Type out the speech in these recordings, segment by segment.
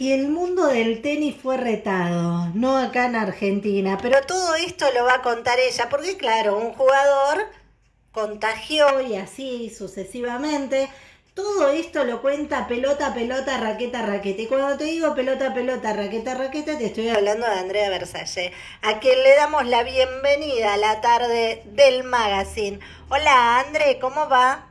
Y el mundo del tenis fue retado, no acá en Argentina, pero todo esto lo va a contar ella, porque claro, un jugador contagió y así sucesivamente. Todo esto lo cuenta pelota, pelota, raqueta, raqueta. Y cuando te digo pelota, pelota, raqueta, raqueta, te estoy hablando de Andrea Versalle, a quien le damos la bienvenida a la tarde del magazine. Hola, André, ¿cómo va?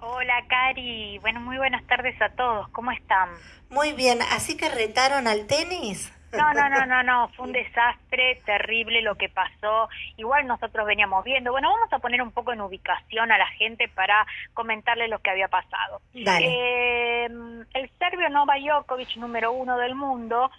Hola, Cari. Bueno, muy buenas tardes a todos. ¿Cómo están? Muy bien, ¿así que retaron al tenis? No, no, no, no, no, fue un desastre terrible lo que pasó. Igual nosotros veníamos viendo. Bueno, vamos a poner un poco en ubicación a la gente para comentarle lo que había pasado. Dale. Eh, el serbio Nova Djokovic, número uno del mundo,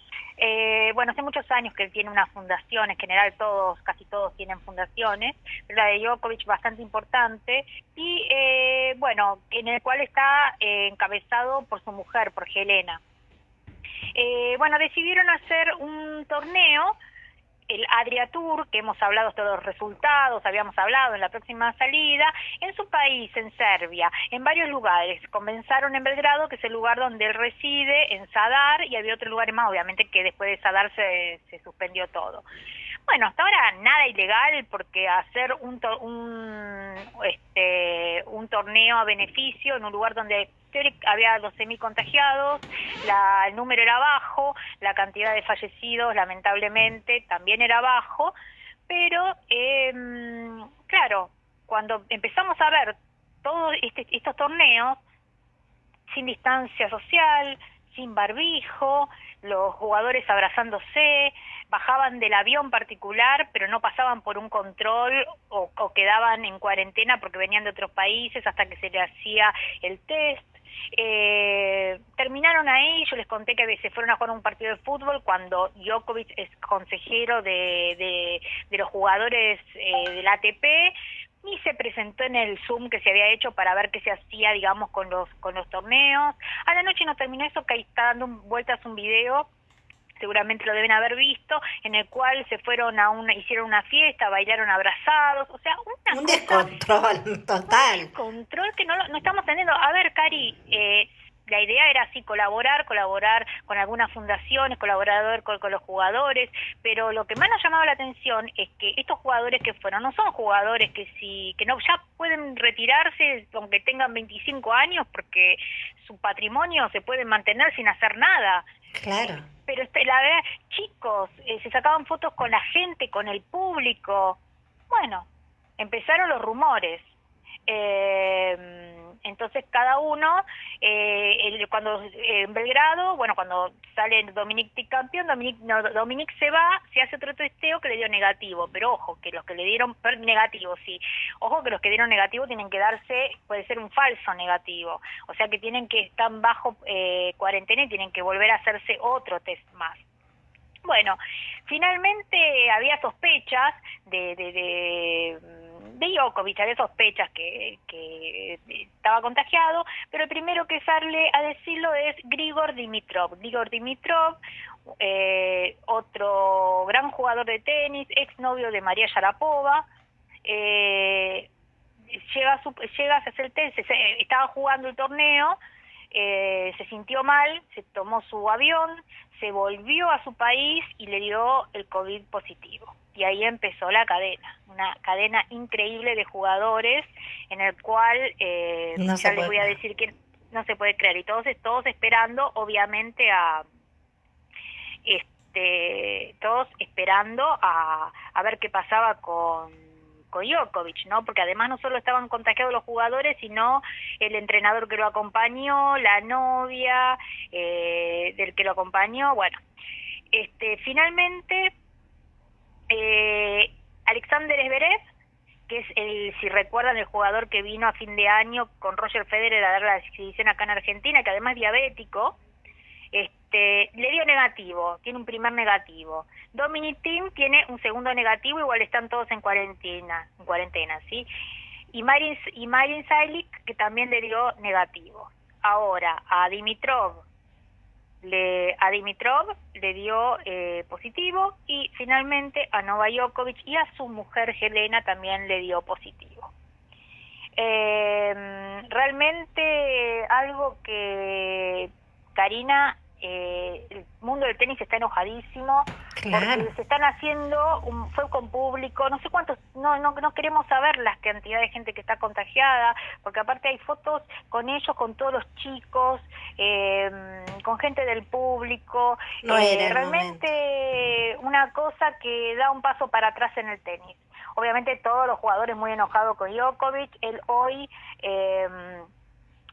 eh, bueno, hace muchos años que él tiene una fundación, en general todos, casi todos tienen fundaciones, la de Djokovic bastante importante, y eh, bueno, en el cual está eh, encabezado por su mujer, por Helena. Eh, bueno, decidieron hacer un torneo, el Adria Tour, que hemos hablado todos los resultados, habíamos hablado en la próxima salida, en su país, en Serbia, en varios lugares. Comenzaron en Belgrado, que es el lugar donde él reside, en Sadar, y había otro lugar más, obviamente que después de Sadar se, se suspendió todo. Bueno, hasta ahora nada ilegal porque hacer un, un, este, un torneo a beneficio en un lugar donde había 12.000 contagiados, la, el número era bajo, la cantidad de fallecidos lamentablemente también era bajo, pero eh, claro, cuando empezamos a ver todos este, estos torneos sin distancia social, sin barbijo, los jugadores abrazándose, bajaban del avión particular, pero no pasaban por un control o, quedaban en cuarentena porque venían de otros países hasta que se le hacía el test. Eh, terminaron ahí, yo les conté que se fueron a jugar un partido de fútbol cuando Djokovic es consejero de, de, de los jugadores eh, del ATP y se presentó en el Zoom que se había hecho para ver qué se hacía, digamos, con los con los torneos. A la noche no terminó eso, que ahí está dando vueltas un video seguramente lo deben haber visto, en el cual se fueron a una, hicieron una fiesta, bailaron abrazados, o sea, una un descontrol total. Un descontrol que no, no estamos teniendo. A ver, Cari, eh, la idea era así colaborar, colaborar con algunas fundaciones, colaborar con, con, los jugadores, pero lo que más nos ha llamado la atención es que estos jugadores que fueron no son jugadores que si que no ya pueden retirarse aunque tengan 25 años porque su patrimonio se puede mantener sin hacer nada. Claro. Pero este, la verdad, chicos, eh, se sacaban fotos con la gente, con el público. Bueno, empezaron los rumores. Eh, entonces cada uno, eh, el, cuando eh, en Belgrado, bueno, cuando sale Dominic campeón, Dominic, no, Dominic se va, se hace otro testeo que le dio negativo, pero ojo, que los que le dieron negativo, sí, ojo que los que dieron negativo tienen que darse, puede ser un falso negativo, o sea que tienen que estar bajo eh, cuarentena y tienen que volver a hacerse otro test más. Bueno, finalmente había sospechas de, de, de de Djokovic, había sospechas que, que estaba contagiado, pero el primero que sale a decirlo es Grigor Dimitrov. Grigor Dimitrov, eh, otro gran jugador de tenis, exnovio de María Sharapova, eh, llega, a su, llega a hacer el test, se, estaba jugando el torneo, eh, se sintió mal, se tomó su avión, se volvió a su país y le dio el COVID positivo y ahí empezó la cadena, una cadena increíble de jugadores en el cual eh, no ya les voy a decir que no se puede creer y todos todos esperando obviamente a este todos esperando a, a ver qué pasaba con con Djokovic, ¿no? Porque además no solo estaban contagiados los jugadores, sino el entrenador que lo acompañó, la novia eh, del que lo acompañó, bueno. Este, finalmente el, si recuerdan, el jugador que vino a fin de año con Roger Federer a dar la exhibición acá en Argentina, que además es diabético, este, le dio negativo, tiene un primer negativo. Dominic Thiem tiene un segundo negativo, igual están todos en cuarentena, en cuarentena, ¿sí? Y Marin, y Marin Sailik, que también le dio negativo. Ahora, a Dimitrov, le, a Dimitrov le dio eh, positivo y finalmente a Nova Djokovic y a su mujer Helena también le dio positivo. Eh, realmente algo que Karina eh, el mundo del tenis está enojadísimo porque se están haciendo un, fue con público no sé cuántos no, no no queremos saber las cantidades de gente que está contagiada porque aparte hay fotos con ellos con todos los chicos eh, con gente del público. Eh, realmente una cosa que da un paso para atrás en el tenis. Obviamente todos los jugadores muy enojados con Djokovic él hoy eh,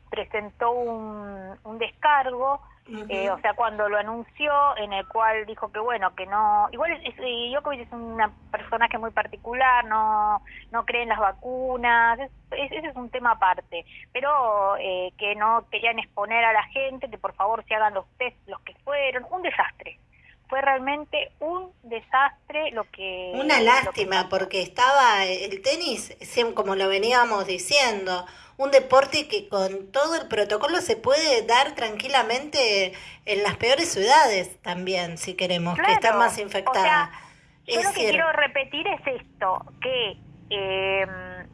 presentó un, un descargo eh, o sea, cuando lo anunció, en el cual dijo que bueno, que no, igual es, Djokovic es una personaje muy particular, no, no cree en las vacunas, ese es un tema aparte, pero eh, que no querían exponer a la gente, que por favor se hagan los test, los que fueron, un desastre. Fue realmente un desastre lo que... Una lástima, porque estaba el tenis, como lo veníamos diciendo, un deporte que con todo el protocolo se puede dar tranquilamente en las peores ciudades también, si queremos, que están más infectadas. yo lo que quiero repetir es esto, que em,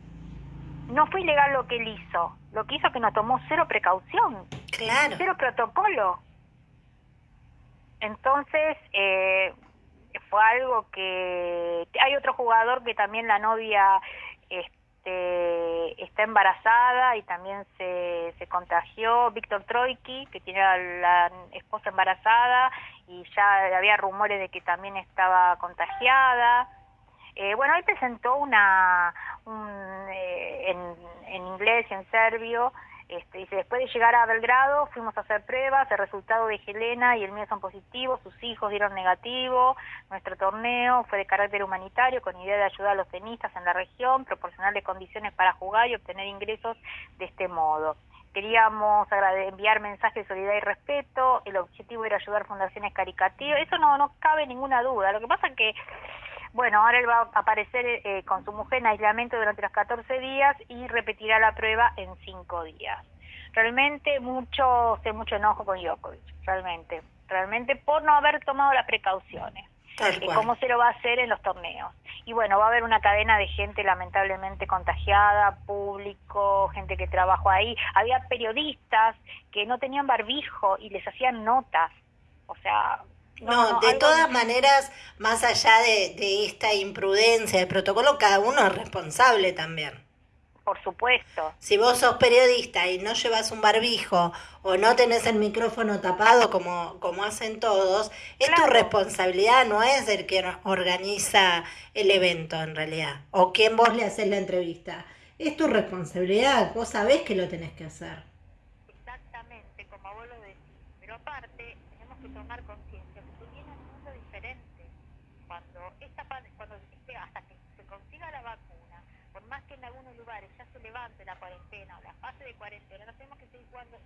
no fue ilegal lo que él hizo, lo que hizo que no tomó cero precaución, claro. cero protocolo. Entonces, eh, fue algo que... Hay otro jugador que también la novia este, está embarazada y también se, se contagió, Víctor Troiki, que tiene la esposa embarazada y ya había rumores de que también estaba contagiada. Eh, bueno, él presentó una, eh, en, en inglés y en serbio este, dice, después de llegar a Belgrado fuimos a hacer pruebas, el resultado de Helena y el mío son positivos, sus hijos dieron negativo, nuestro torneo fue de carácter humanitario con idea de ayudar a los tenistas en la región, proporcionarle condiciones para jugar y obtener ingresos de este modo. Queríamos enviar mensajes de solidaridad y respeto, el objetivo era ayudar fundaciones caricativas, eso no, no cabe ninguna duda, lo que pasa es que bueno, ahora él va a aparecer eh, con su mujer en aislamiento durante los 14 días y repetirá la prueba en 5 días. Realmente mucho, sé mucho enojo con Djokovic, realmente, realmente por no haber tomado las precauciones. y cómo se lo va a hacer en los torneos. Y bueno, va a haber una cadena de gente lamentablemente contagiada, público, gente que trabajó ahí. Había periodistas que no tenían barbijo y les hacían notas. O sea, no, de todas maneras, más allá de, de esta imprudencia del protocolo, cada uno es responsable también. Por supuesto. Si vos sos periodista y no llevas un barbijo o no tenés el micrófono tapado como, como hacen todos, es tu responsabilidad, no es el que organiza el evento en realidad, o quien vos le haces la entrevista. Es tu responsabilidad, vos sabés que lo tenés que hacer. Exactamente, como vos lo decís. Pero aparte, tenemos que tomar conciencia cuando hasta que se consiga la vacuna, por más que en algunos lugares ya se levante la cuarentena o la fase de cuarentena, no tenemos que seguir jugando,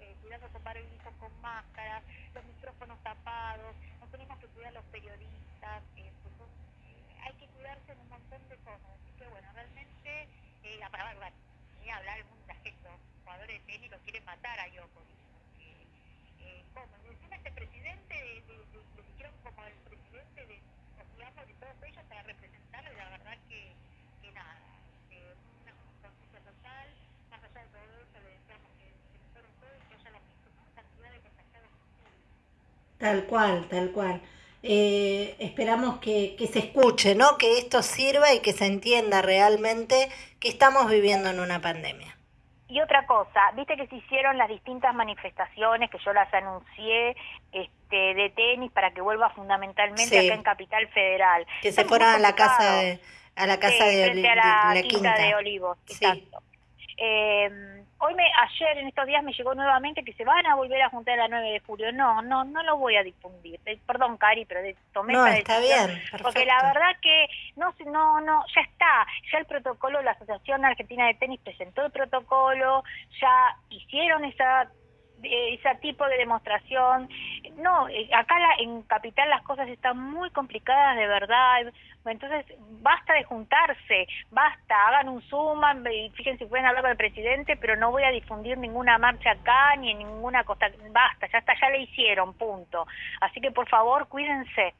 eh, cuidando con barbijo, con máscaras, los micrófonos tapados, no tenemos que cuidar los periodistas, eh, pues, eh, hay que cuidarse en un montón de cosas. Así que bueno, realmente, eh, para hablar, ni hablar mucha gente, los jugadores de tenis lo quieren matar a Djokovic. Eh, ¿Cómo? Encima este presidente, de, de, de, dijeron como el presidente de digamos, de todos ellos para representarlo y la verdad que, que nada, eh, una conciencia total, más allá de todo eso le deseamos que se mejoren todos y que haya la misma cantidad de contagiados Tal cual, tal cual. Eh, esperamos que, que se escuche, ¿no? Que esto sirva y que se entienda realmente que estamos viviendo en una pandemia. Y otra cosa, viste que se hicieron las distintas manifestaciones que yo las anuncié este, de tenis para que vuelva fundamentalmente acá en Capital Federal. Que se fueron a la casa de, a la casa de, la, quinta, de Olivos. Exacto. Eh, hoy me, ayer en estos días me llegó nuevamente que se van a volver a juntar el 9 de julio. No, no, no lo voy a difundir. Eh, perdón, Cari, pero de, tomé no, está bien, porque la verdad que no, no, no, ya está, ya el protocolo, la Asociación Argentina de Tenis presentó el protocolo, ya hicieron esa ese tipo de demostración. No, eh, acá en Capital las cosas están muy complicadas de verdad. Entonces, basta de juntarse, basta, hagan un Zoom, fíjense pueden hablar con el presidente, pero no voy a difundir ninguna marcha acá ni en ninguna costa. Basta, ya está, ya le hicieron, punto. Así que por favor, cuídense.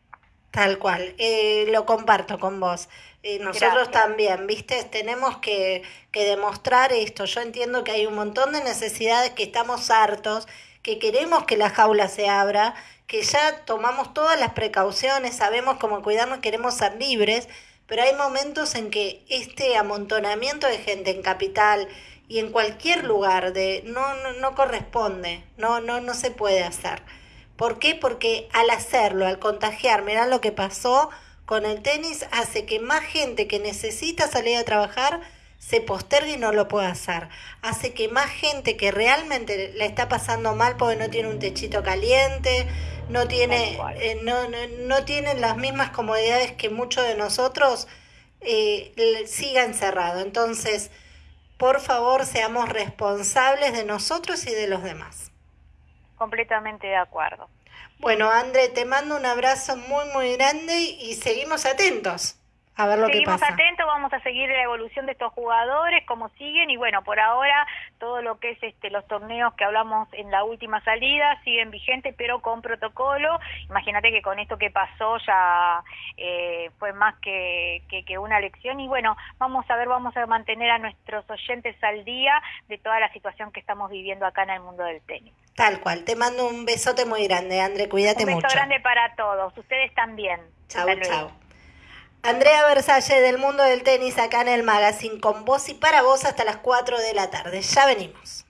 Tal cual, eh, lo comparto con vos. Eh, nosotros también, ¿viste? Tenemos que, que demostrar esto. Yo entiendo que hay un montón de necesidades que estamos hartos, que queremos que la jaula se abra, que ya tomamos todas las precauciones, sabemos cómo cuidarnos, queremos ser libres, pero hay momentos en que este amontonamiento de gente en capital y en cualquier lugar de no, no, no corresponde, no, no, no se puede hacer. ¿Por qué? Porque al hacerlo, al contagiar, mirá lo que pasó con el tenis, hace que más gente que necesita salir a trabajar se postergue y no lo pueda hacer. Hace que más gente que realmente la está pasando mal porque no tiene un techito caliente, no tiene, eh, no, no, no tienen las mismas comodidades que muchos de nosotros, eh, siga encerrado. Entonces, por favor, seamos responsables de nosotros y de los demás. Completamente de acuerdo. Bueno, André, te mando un abrazo muy, muy grande y seguimos atentos a ver lo Seguimos que pasa. atentos, vamos a seguir la evolución de estos jugadores, cómo siguen y bueno, por ahora todo lo que es este los torneos que hablamos en la última salida siguen vigentes pero con protocolo. Imagínate que con esto que pasó ya eh, fue más que, que, que, una lección y bueno, vamos a ver, vamos a mantener a nuestros oyentes al día de toda la situación que estamos viviendo acá en el mundo del tenis. Tal cual, te mando un besote muy grande, André, cuídate mucho. Un beso grande para todos, ustedes también. Chao, chao. Andrea Versalle del mundo del tenis acá en el magazine con vos y para vos hasta las 4 de la tarde. Ya venimos.